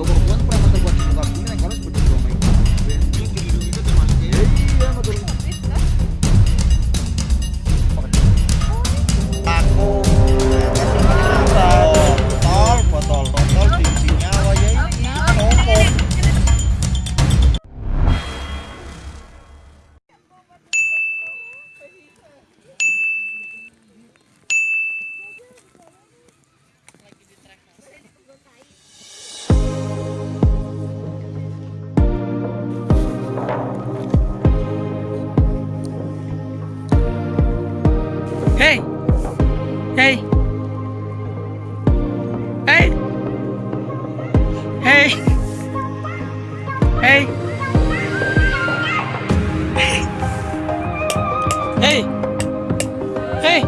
Global One Hey! Hey! Hey! Hey! Hey! Hey! Hey!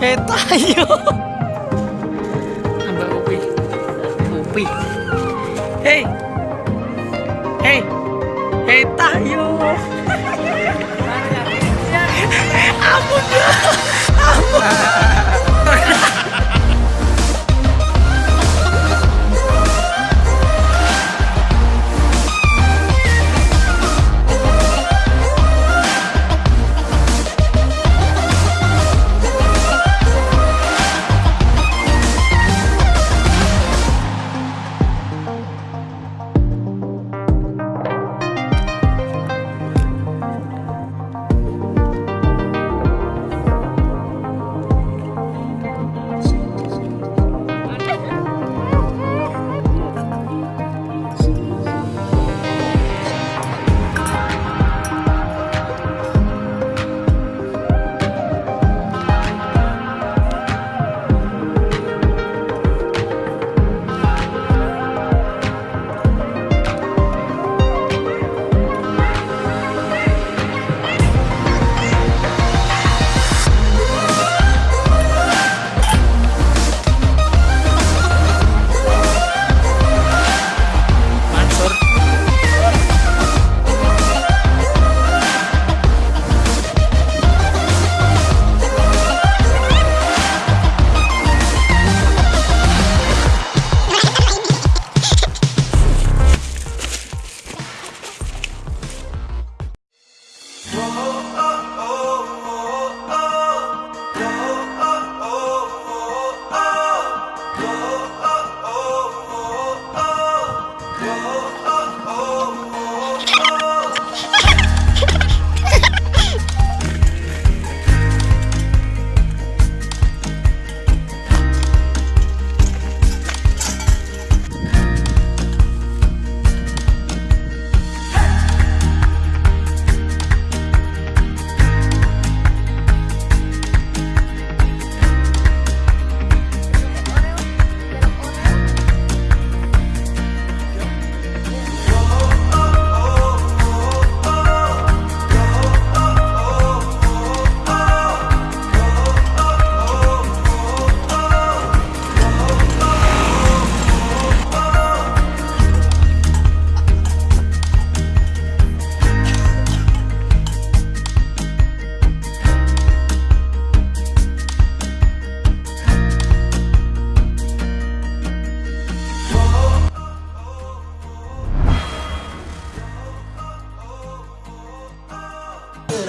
Hey tayo! Aba upi. Upi. Hey! Hey! Hey tayo!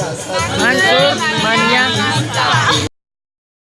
Mansoor.